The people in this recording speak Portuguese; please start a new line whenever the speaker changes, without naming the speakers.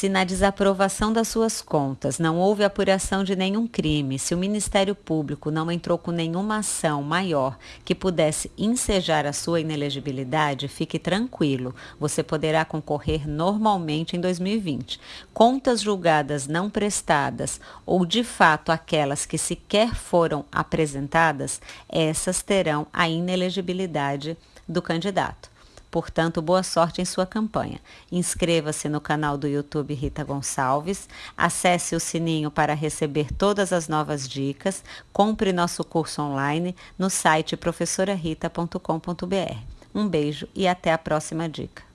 Se na desaprovação das suas contas não houve apuração de nenhum crime, se o Ministério Público não entrou com nenhuma ação maior que pudesse ensejar a sua inelegibilidade, fique tranquilo, você poderá concorrer normalmente em 2020. Contas julgadas não prestadas ou de fato aquelas que sequer foram apresentadas, essas terão a inelegibilidade do candidato. Portanto, boa sorte em sua campanha. Inscreva-se no canal do YouTube Rita Gonçalves, acesse o sininho para receber todas as novas dicas, compre nosso curso online no site professorarita.com.br. Um beijo e até a próxima dica.